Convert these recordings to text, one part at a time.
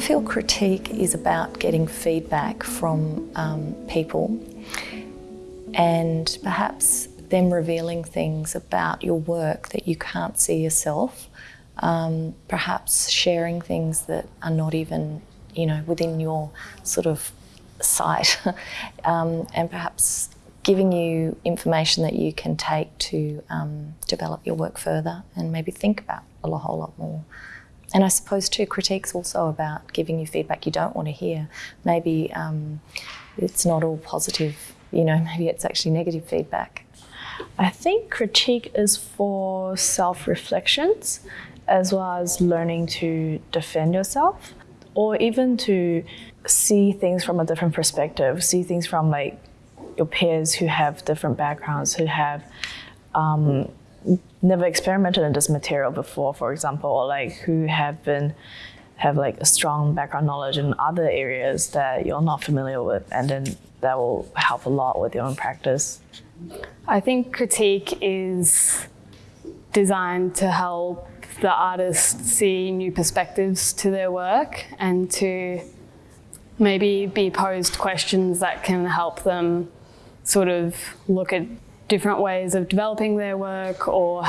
I feel critique is about getting feedback from um, people and perhaps them revealing things about your work that you can't see yourself. Um, perhaps sharing things that are not even, you know, within your sort of sight, um, and perhaps giving you information that you can take to um, develop your work further and maybe think about a whole lot more. And I suppose too, critique's also about giving you feedback you don't want to hear. Maybe um, it's not all positive, you know, maybe it's actually negative feedback. I think critique is for self-reflections as well as learning to defend yourself or even to see things from a different perspective, see things from like your peers who have different backgrounds, who have um, never experimented in this material before, for example, or like who have been have like a strong background knowledge in other areas that you're not familiar with, and then that will help a lot with your own practice. I think critique is designed to help the artist see new perspectives to their work and to maybe be posed questions that can help them sort of look at different ways of developing their work or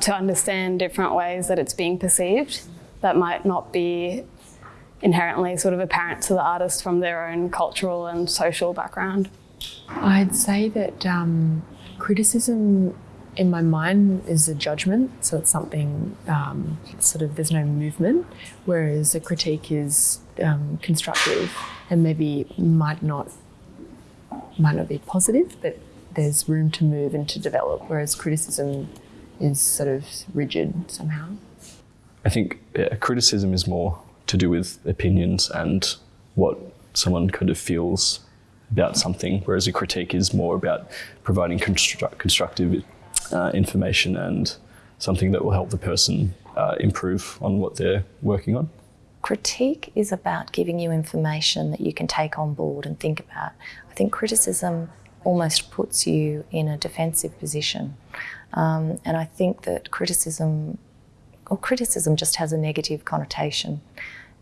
to understand different ways that it's being perceived that might not be inherently sort of apparent to the artist from their own cultural and social background. I'd say that um, criticism in my mind is a judgment, so it's something um, sort of there's no movement, whereas a critique is um, constructive and maybe might not might not be positive, but there's room to move and to develop, whereas criticism is sort of rigid somehow. I think yeah, criticism is more to do with opinions and what someone kind of feels about something, whereas a critique is more about providing constru constructive uh, information and something that will help the person uh, improve on what they're working on. Critique is about giving you information that you can take on board and think about. I think criticism almost puts you in a defensive position. Um, and I think that criticism, or criticism just has a negative connotation.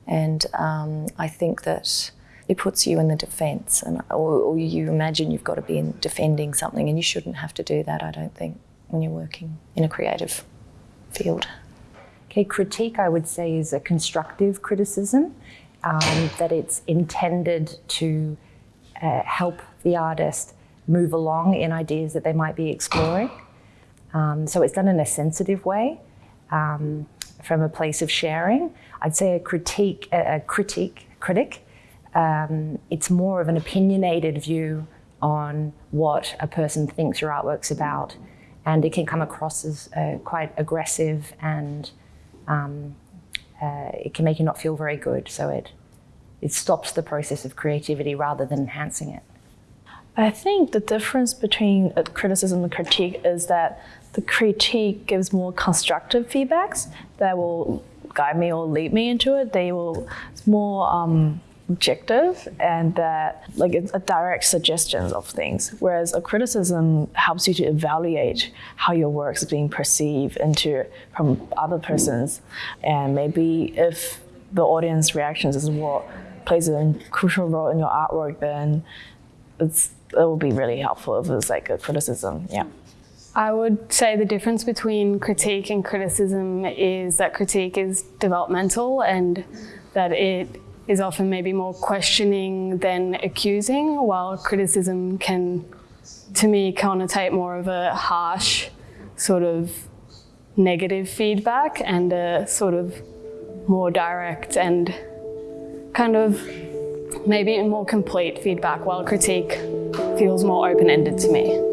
And um, I think that it puts you in the defence, and or, or, you imagine you've got to be defending something, and you shouldn't have to do that. I don't think when you're working in a creative field. Okay, critique I would say is a constructive criticism, um, that it's intended to uh, help the artist move along in ideas that they might be exploring. Um, so it's done in a sensitive way, um, from a place of sharing. I'd say a critique, a, a critique, critic, um, it's more of an opinionated view on what a person thinks your artwork's about. And it can come across as uh, quite aggressive and um, uh, it can make you not feel very good. So it, it stops the process of creativity rather than enhancing it. I think the difference between a criticism and critique is that the critique gives more constructive feedbacks that will guide me or lead me into it. They will, it's more um, objective and that like it's a direct suggestions of things. Whereas a criticism helps you to evaluate how your work is being perceived into from other persons. And maybe if the audience reactions is what plays a crucial role in your artwork, then it's it will be really helpful if it's like a criticism. Yeah. I would say the difference between critique and criticism is that critique is developmental and that it is often maybe more questioning than accusing, while criticism can, to me, connotate more of a harsh sort of negative feedback and a sort of more direct and kind of maybe more complete feedback, while critique feels more open-ended to me.